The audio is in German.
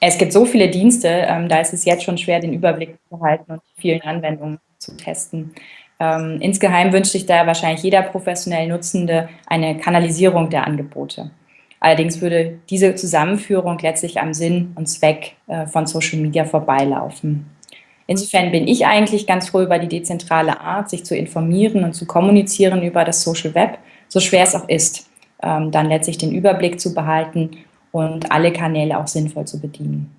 Es gibt so viele Dienste, ähm, da ist es jetzt schon schwer, den Überblick zu behalten und die vielen Anwendungen zu testen. Ähm, insgeheim wünscht sich da wahrscheinlich jeder professionell Nutzende eine Kanalisierung der Angebote. Allerdings würde diese Zusammenführung letztlich am Sinn und Zweck äh, von Social Media vorbeilaufen. Insofern bin ich eigentlich ganz froh über die dezentrale Art, sich zu informieren und zu kommunizieren über das Social Web, so schwer es auch ist, ähm, dann letztlich den Überblick zu behalten und alle Kanäle auch sinnvoll zu bedienen.